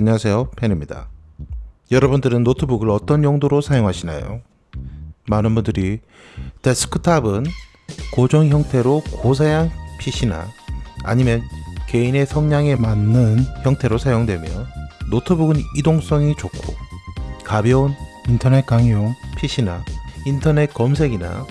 안녕하세요 펜입니다 여러분들은 노트북을 어떤 용도로 사용하시나요? 많은 분들이 데스크탑은 고정 형태로 고사양 PC나 아니면 개인의 성향에 맞는 형태로 사용되며 노트북은 이동성이 좋고 가벼운 인터넷 강의용 PC나 인터넷 검색이나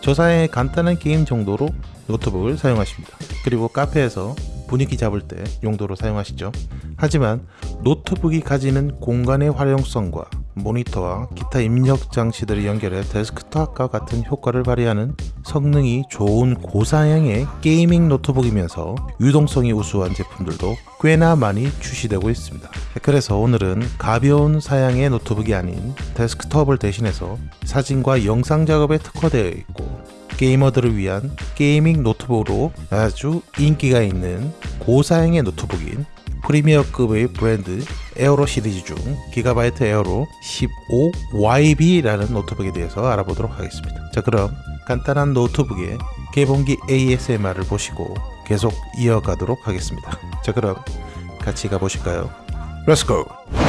저사양의 간단한 게임 정도로 노트북을 사용하십니다. 그리고 카페에서 분위기 잡을 때 용도로 사용하시죠. 하지만 노트북이 가지는 공간의 활용성과 모니터와 기타 입력 장치들을 연결해 데스크탑과 같은 효과를 발휘하는 성능이 좋은 고사양의 gaming 노트북이면서 유동성이 우수한 제품들도 꽤나 많이 출시되고 있습니다. 그래서 오늘은 가벼운 사양의 노트북이 아닌 데스크톱을 대신해서 사진과 영상 작업에 특화되어 있고 게이머들을 위한 gaming 노트북으로 아주 인기가 있는 고사양의 노트북인 premier급의 브랜드 에어로 시리즈 중 기가바이트 에어로 15YB라는 노트북에 대해서 알아보도록 하겠습니다. 자 그럼 간단한 노트북의 개봉기 ASMR을 보시고 계속 이어가도록 하겠습니다. 자 그럼 같이 가보실까요? Let's go!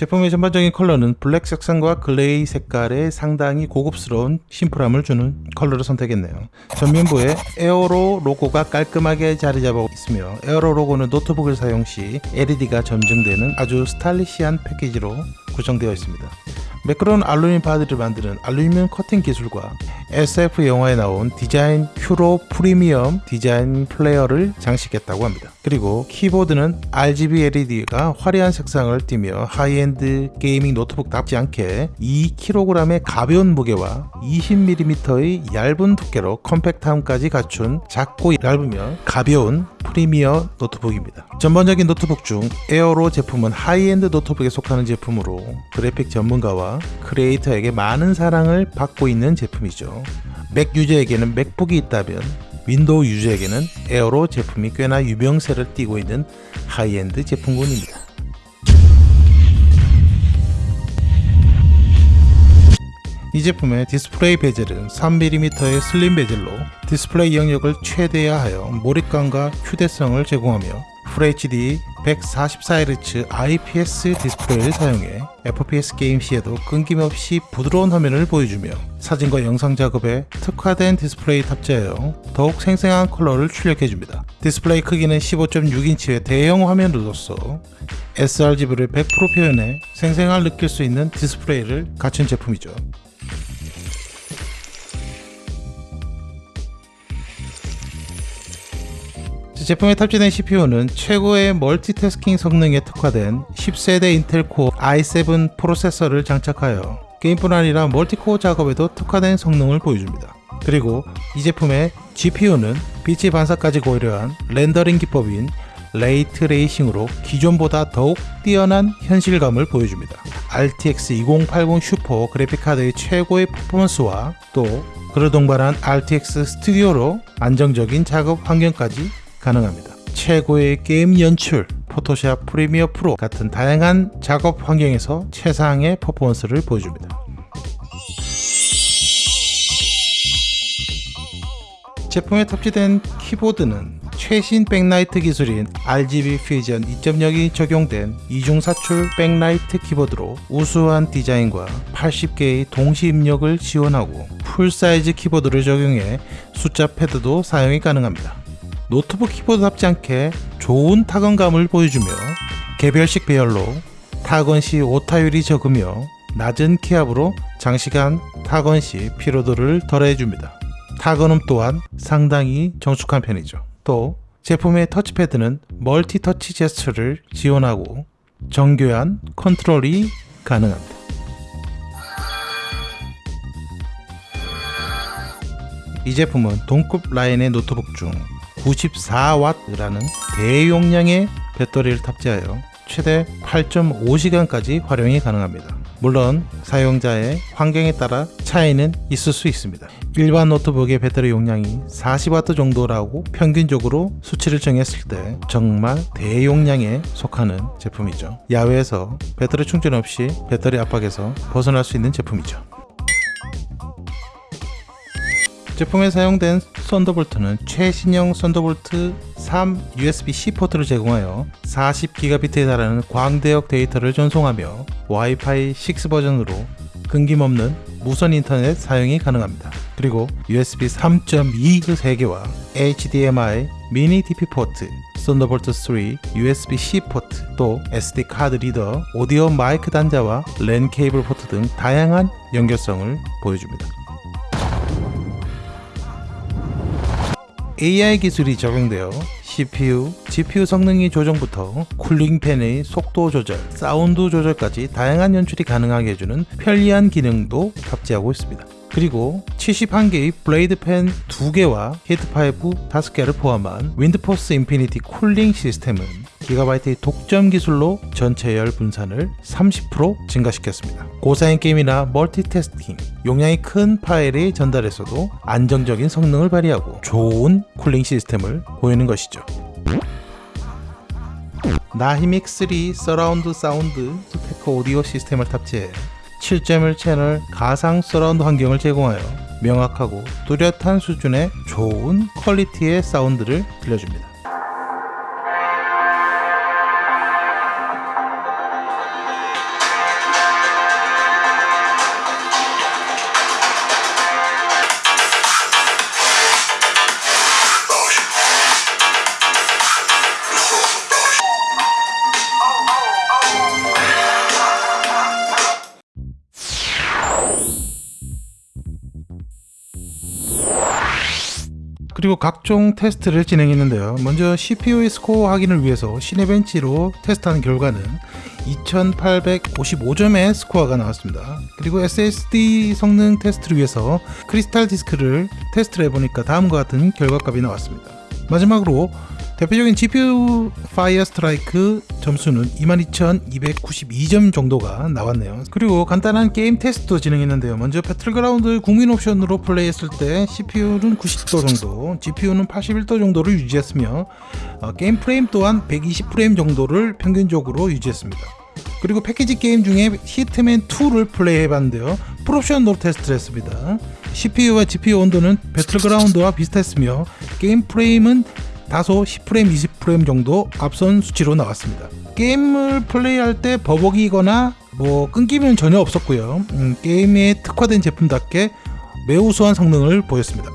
제품의 전반적인 컬러는 블랙 색상과 gray 색깔의 상당히 고급스러운 심플함을 주는 컬러를 선택했네요. 전면부에 에어로 로고가 깔끔하게 자리 잡아 있으며 에어로 로고는 노트북을 사용 시 LED가 점등되는 아주 stylish한 패키지로 구성되어 있습니다. 매끄러운 알루미늄 바디를 만드는 알루미늄 커팅 기술과 SF 영화에 나온 design cue로 프리미엄 design flair를 장식했다고 합니다. 그리고 키보드는 RGB LED가 화려한 색상을 띠며 high-end gaming 노트북답지 않게 2kg의 가벼운 무게와 20mm의 얇은 두께로 compact함까지 갖춘 작고 얇으며 가벼운 프리미어 노트북입니다. 전반적인 노트북 중 에어로 제품은 하이엔드 노트북에 속하는 제품으로 그래픽 전문가와 크리에이터에게 많은 사랑을 받고 있는 제품이죠. 맥 유저에게는 맥북이 있다면 윈도우 유저에게는 에어로 제품이 꽤나 유명세를 띠고 있는 하이엔드 제품군입니다. 이 제품의 디스플레이 베젤은 3mm의 슬림 베젤로 디스플레이 영역을 최대화하여 몰입감과 휴대성을 제공하며 FHD 144Hz IPS 디스플레이를 사용해 FPS 게임 시에도 끊김없이 부드러운 화면을 보여주며 사진과 영상 작업에 특화된 디스플레이 탑재하여 더욱 생생한 컬러를 출력해줍니다. 디스플레이 크기는 15.6인치의 대형 화면으로서 sRGB를 100% 표현해 생생함을 느낄 수 있는 디스플레이를 갖춘 제품이죠. 제품에 탑재된 CPU는 최고의 멀티태스킹 성능에 특화된 10세대 인텔 코어 i7 프로세서를 장착하여 게임뿐 아니라 멀티코어 작업에도 특화된 성능을 보여줍니다. 그리고 이 제품의 GPU는 빛의 반사까지 고려한 렌더링 기법인 ray tracing으로 기존보다 더욱 뛰어난 현실감을 보여줍니다. RTX 2080 슈퍼 그래픽카드의 최고의 퍼포먼스와 또 그를 동반한 RTX 스튜디오로 안정적인 작업 환경까지 가능합니다. 최고의 게임 연출, 포토샵 프리미어 프로 같은 다양한 작업 환경에서 최상의 퍼포먼스를 보여줍니다. 제품에 탑재된 키보드는 최신 백라이트 기술인 RGB 퓨전 2.0이 적용된 이중 사출 백라이트 키보드로 우수한 디자인과 80개의 동시 입력을 지원하고 full size 키보드를 적용해 숫자 패드도 사용이 가능합니다. 노트북 키보드답지 않게 좋은 타건감을 보여주며 개별식 배열로 타건 시 오타율이 적으며 낮은 키압으로 장시간 타건 시 피로도를 덜해줍니다. 타건음 또한 상당히 정숙한 편이죠. 또 제품의 터치패드는 multi touch 제스처를 지원하고 정교한 컨트롤이 가능합니다. 이 제품은 동급 라인의 노트북 중 94W라는 대용량의 배터리를 탑재하여 최대 8.5시간까지 활용이 가능합니다. 물론 사용자의 환경에 따라 차이는 있을 수 있습니다. 일반 노트북의 배터리 용량이 40W 정도라고 평균적으로 수치를 정했을 때 정말 대용량에 속하는 제품이죠. 야외에서 배터리 충전 없이 배터리 압박에서 벗어날 수 있는 제품이죠. 제품에 사용된 Thunderbolt는 최신형 Thunderbolt 3 USB-C 포트를 제공하여 40GB에 달하는 광대역 데이터를 전송하며 와이파이 6 버전으로 끊김없는 무선 인터넷 사용이 가능합니다. 그리고 USB 3.2 3개와 HDMI 미니 DP 포트, Thunderbolt 3 USB-C 포트, 또 SD 카드 리더, 오디오 마이크 단자와 랜 케이블 포트 등 다양한 연결성을 보여줍니다. AI 기술이 적용되어 CPU, GPU 성능의 조정부터 cooling fan의 속도 조절, 사운드 조절까지 다양한 연출이 가능하게 해주는 편리한 기능도 탑재하고 있습니다. 그리고 71개의 blade fan 2개와 heat pipe 5개를 포함한 Windforce Infinity cooling 시스템은 Gigabyte의 독점 기술로 전체 열 분산을 30% 증가시켰습니다. 고사양 게임이나 멀티태스킹, 용량이 큰 파일의 전달에서도 안정적인 성능을 발휘하고 좋은 cooling 시스템을 보이는 것이죠. Nahimic 3 서라운드 사운드 스피커 오디오 시스템을 탑재해 7.1 채널 가상 서라운드 환경을 제공하여 명확하고 뚜렷한 수준의 좋은 퀄리티의 사운드를 들려줍니다. 그리고 각종 테스트를 진행했는데요. 먼저 CPU의 스코어 확인을 위해서 Cinebench로 테스트한 결과는 2855점의 스코어가 나왔습니다. 그리고 SSD 성능 테스트를 위해서 CrystalDisk를 테스트를 해보니까 다음과 같은 결과값이 나왔습니다. 마지막으로 대표적인 GPU Fire Strike 점수는 22,292점 정도가 나왔네요. 그리고 간단한 게임 테스트도 진행했는데요. 먼저 배틀그라운드 국민 옵션으로 플레이했을 때 CPU는 90도 정도, GPU는 81도 정도를 유지했으며 어, 게임 프레임 또한 120프레임 정도를 평균적으로 유지했습니다. 그리고 패키지 게임 중에 Hitman 2를 플레이해봤는데요. 풀옵션으로 테스트를 했습니다. CPU와 GPU 온도는 배틀그라운드와 비슷했으며 게임 프레임은 다소 10프레임, 20프레임 정도 앞선 수치로 나왔습니다. 게임을 플레이할 때 버벅이거나 뭐 끊기면 전혀 없었고요. 음, 게임에 특화된 제품답게 매우 우수한 성능을 보였습니다.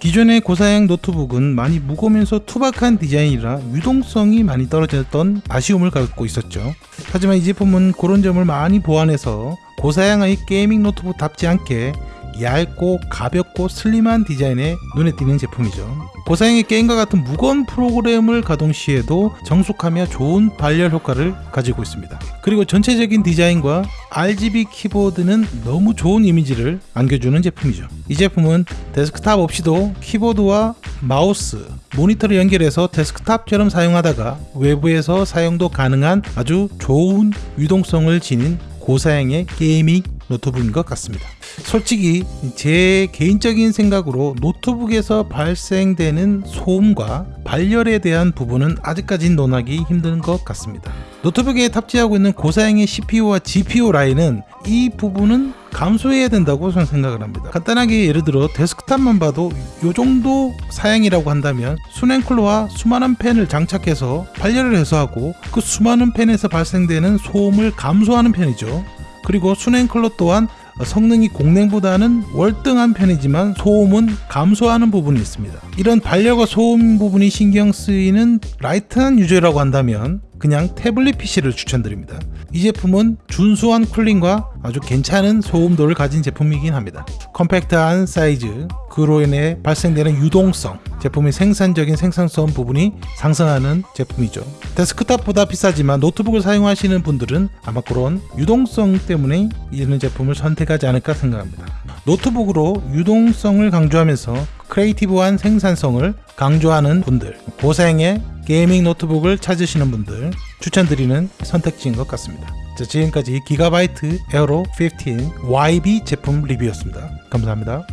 기존의 고사양 노트북은 많이 무거우면서 투박한 디자인이라 유동성이 많이 떨어졌던 아쉬움을 갖고 있었죠. 하지만 이 제품은 그런 점을 많이 보완해서 고사양의 gaming 노트북답지 않게 얇고 가볍고 슬림한 디자인에 눈에 띄는 제품이죠. 고사양의 게임과 같은 무거운 프로그램을 가동 시에도 정숙하며 좋은 발열 효과를 가지고 있습니다. 그리고 전체적인 디자인과 RGB 키보드는 너무 좋은 이미지를 안겨주는 제품이죠. 이 제품은 데스크탑 없이도 키보드와 마우스, 모니터를 연결해서 데스크탑처럼 사용하다가 외부에서 사용도 가능한 아주 좋은 유동성을 지닌 고사양의 gaming 노트북인 것 같습니다. 솔직히 제 개인적인 생각으로 노트북에서 발생되는 소음과 발열에 대한 부분은 아직까지 논하기 힘든 것 같습니다. 노트북에 탑재하고 있는 고사양의 CPU와 GPU 라인은 이 부분은 감수해야 된다고 저는 생각을 합니다. 간단하게 예를 들어 데스크탑만 봐도 이 정도 사양이라고 한다면 수냉쿨러와 수많은 팬을 장착해서 발열을 해소하고 그 수많은 팬에서 발생되는 소음을 감수하는 편이죠. 그리고 수냉쿨러 또한 성능이 공냉보다는 월등한 편이지만 소음은 감수하는 부분이 있습니다. 이런 발열과 소음 부분이 신경 쓰이는 light한 유저라고 한다면 그냥 태블릿 PC를 추천드립니다. 이 제품은 준수한 cooling과 아주 괜찮은 소음도를 가진 제품이긴 합니다. 컴팩트한 사이즈, 그로 인해 발생되는 유동성, 제품의 생산적인 생산성 부분이 상승하는 제품이죠. 데스크탑보다 비싸지만 노트북을 사용하시는 분들은 아마 그런 유동성 때문에 이런 제품을 선택하지 않을까 생각합니다. 노트북으로 유동성을 강조하면서 creative한 생산성을 강조하는 분들, 고사양의 gaming 노트북을 찾으시는 분들 추천드리는 선택지인 것 같습니다. 자, 지금까지 Gigabyte Aero 15 YB 제품 리뷰였습니다. 감사합니다.